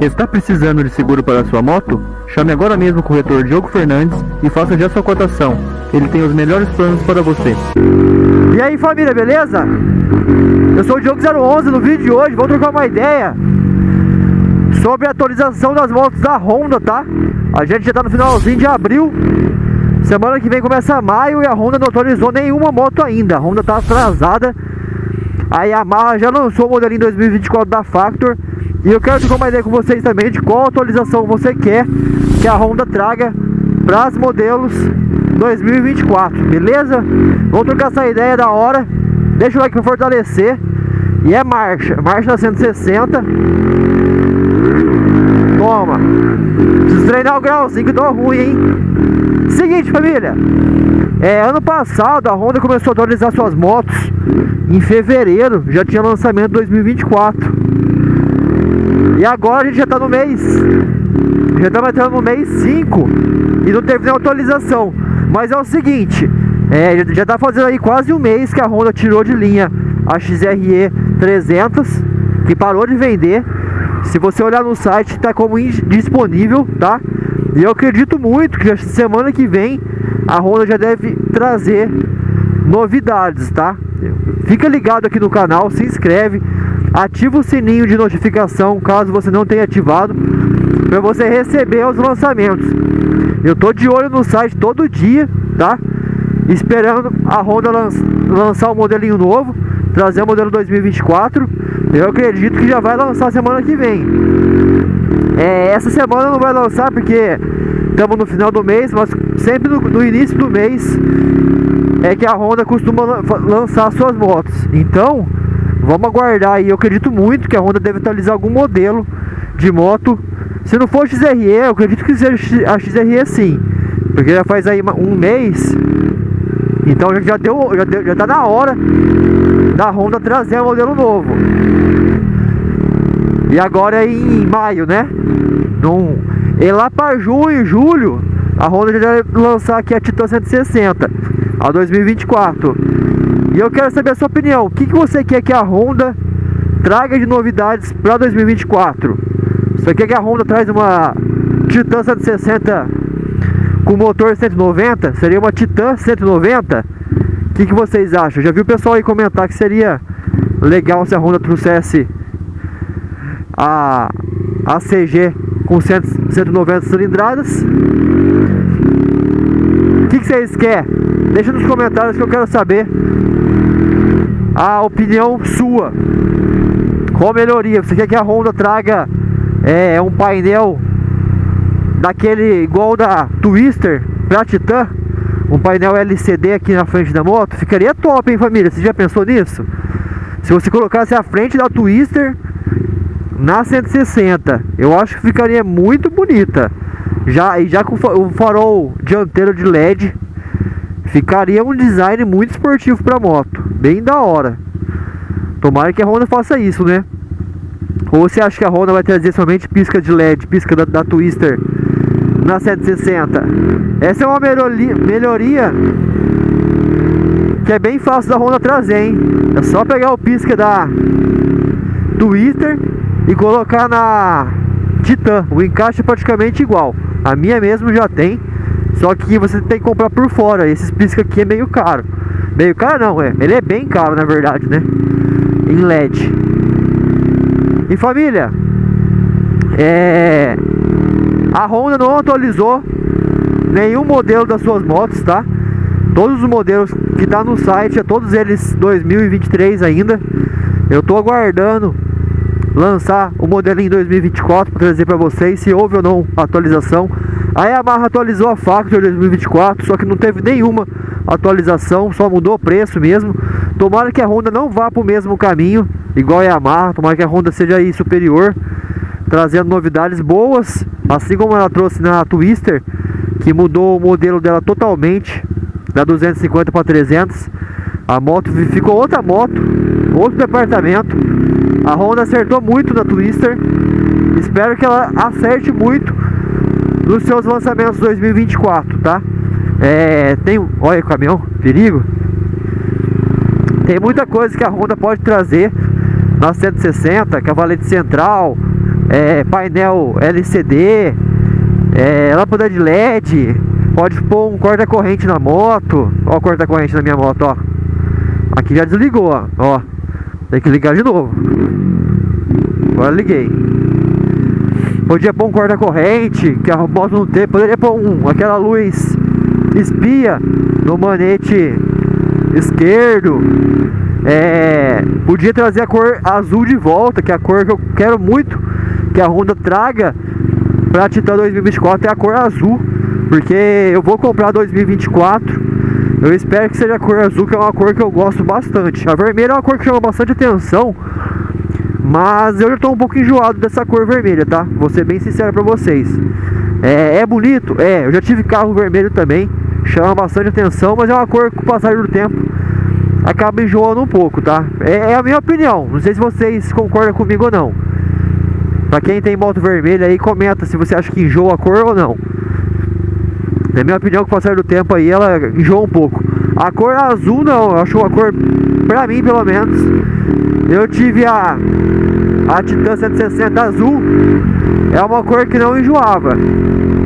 Está precisando de seguro para sua moto? Chame agora mesmo o corretor Diogo Fernandes e faça já sua cotação. Ele tem os melhores planos para você. E aí família, beleza? Eu sou o Diogo 011 no vídeo de hoje, vou trocar uma ideia sobre a atualização das motos da Honda, tá? A gente já tá no finalzinho de abril Semana que vem começa maio e a Honda não atualizou nenhuma moto ainda A Honda tá atrasada A Yamaha já lançou o modelinho 2024 da Factor E eu quero trocar uma ideia com vocês também de qual atualização você quer que a Honda traga para os modelos 2024, beleza? Vamos trocar essa ideia da hora. Deixa o like para fortalecer. E é marcha, marcha 160 Toma. Treinar o grauzinho que deu ruim, hein? Seguinte, família. É, Ano passado a Honda começou a atualizar suas motos. Em fevereiro Já tinha lançamento 2024 E agora a gente já tá no mês Já estamos entrando no mês 5 E não teve nenhuma atualização Mas é o seguinte é, já tá fazendo aí quase um mês que a Honda tirou de linha a XRE 300 Que parou de vender se você olhar no site, está como disponível, tá? E eu acredito muito que semana que vem a Honda já deve trazer novidades, tá? Fica ligado aqui no canal, se inscreve, ativa o sininho de notificação caso você não tenha ativado, para você receber os lançamentos. Eu tô de olho no site todo dia, tá? Esperando a Honda lançar um modelinho novo, trazer o modelo 2024 eu acredito que já vai lançar semana que vem. É, essa semana não vai lançar porque estamos no final do mês, mas sempre no, no, início do mês é que a Honda costuma lançar suas motos. Então, vamos aguardar aí. Eu acredito muito que a Honda deve atualizar algum modelo de moto. Se não for XRE, eu acredito que seja a XRE sim. Porque já faz aí um mês. Então já deu, já, deu, já tá na hora da Honda trazer um modelo novo. E agora é em maio, né? Num, e lá para junho, julho, a Honda já vai lançar aqui a Titan 160, a 2024. E eu quero saber a sua opinião. O que, que você quer que a Honda traga de novidades para 2024? Você quer que a Honda traz uma Titan 160 com motor 190? Seria uma Titan 190? que, que vocês acham? Já viu o pessoal aí comentar que seria legal se a Honda trouxesse a, a CG com 100, 190 cilindradas. Vocês querem? Deixa nos comentários que eu quero saber a opinião sua. Qual melhoria? Você quer que a Honda traga é, um painel daquele igual da Twister para Titan? um painel LCD aqui na frente da moto, ficaria top, hein, família? Você já pensou nisso? Se você colocasse a frente da Twister na 160, eu acho que ficaria muito bonita. Já, e já com o farol dianteiro de LED, ficaria um design muito esportivo para moto, bem da hora. Tomara que a Honda faça isso, né? Ou você acha que a Honda vai trazer somente pisca de LED, pisca da, da Twister na 760. Essa é uma melhoria que é bem fácil da Honda trazer, hein? É só pegar o pisca da Twister e colocar na Titan. O encaixe é praticamente igual. A minha mesmo já tem, só que você tem que comprar por fora. Esses pisca aqui é meio caro. Meio caro não, é. Ele é bem caro na verdade, né? Em LED. E família, é a Honda não atualizou nenhum modelo das suas motos, tá? Todos os modelos que tá no site, é todos eles 2023 ainda. Eu tô aguardando lançar o modelinho 2024 para trazer para vocês se houve ou não atualização. A Yamaha atualizou a Factor 2024, só que não teve nenhuma atualização, só mudou o preço mesmo. Tomara que a Honda não vá para o mesmo caminho, igual a Yamaha, tomara que a Honda seja aí superior, trazendo novidades boas Assim como ela trouxe na Twister, que mudou o modelo dela totalmente, da 250 para 300. A moto ficou outra moto, outro departamento. A Honda acertou muito na Twister. Espero que ela acerte muito nos seus lançamentos 2024, tá? É, tem, olha o caminhão, perigo. Tem muita coisa que a Honda pode trazer na 160, cavalete central, é, painel LCD, é, lâmpada de LED, pode pôr um corta-corrente na moto. Ó corta-corrente na minha moto, ó. Aqui já desligou, ó. ó. Tem que ligar de novo. Agora liguei. Podia pôr um corta-corrente, que a moto não tem. Poderia pôr um, aquela luz espia no manete esquerdo. É, podia trazer a cor azul de volta, que é a cor que eu quero muito que a Honda traga para Titan 2024 é a cor azul, porque eu vou comprar 2024. Eu espero que seja a cor azul, que é uma cor que eu gosto bastante. A vermelha é uma cor que chama bastante atenção, mas eu já estou um pouco enjoado dessa cor vermelha, tá? Vou ser bem sincero para vocês. É, é bonito? É, eu já tive carro vermelho também, chama bastante atenção, mas é uma cor que com o passar do tempo acaba enjoando um pouco, tá? É, é a minha opinião, não sei se vocês concordam comigo ou não. Pra quem tem moto vermelha aí, comenta se você acha que enjoa a cor ou não. Na minha opinião, com o passar do tempo aí, ela enjoa um pouco. A cor azul não, eu acho a cor, pra mim pelo menos. Eu tive a, a Titan 160 azul, é uma cor que não enjoava.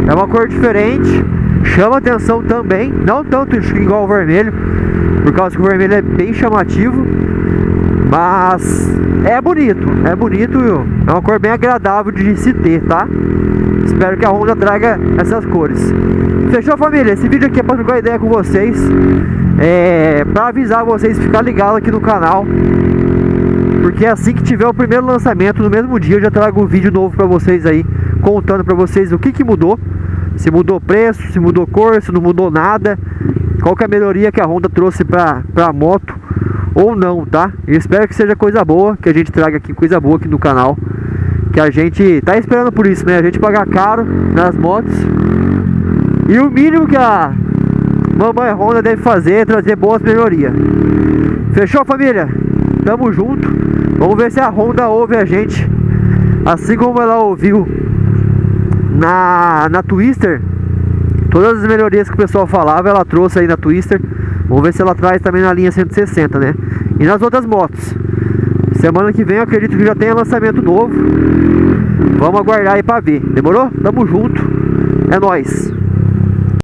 É uma cor diferente, chama atenção também, não tanto igual o vermelho, por causa que o vermelho é bem chamativo. Mas é bonito, é bonito, é uma cor bem agradável de se ter, tá? Espero que a Honda traga essas cores. Fechou família? Esse vídeo aqui é para trocar ideia com vocês. É, para avisar vocês ficar ligado aqui no canal. Porque assim que tiver o primeiro lançamento, no mesmo dia eu já trago um vídeo novo para vocês aí, contando para vocês o que que mudou. Se mudou preço, se mudou cor, se não mudou nada. Qual que é a melhoria que a Honda trouxe para a moto ou não, tá? Eu espero que seja coisa boa, que a gente traga aqui coisa boa aqui no canal. Que a gente tá esperando por isso, né? A gente pagar caro nas motos. E o mínimo que a mamãe Honda deve fazer é trazer boas melhorias. Fechou, família? Tamo junto. Vamos ver se a Honda ouve a gente. Assim como ela ouviu na, na Twister. Todas as melhorias que o pessoal falava, ela trouxe aí na Twister. Vamos ver se ela traz também na linha 160, né? E nas outras motos. Semana que vem eu acredito que já tenha lançamento novo. Vamos aguardar aí pra ver. Demorou? Tamo junto. É nóis.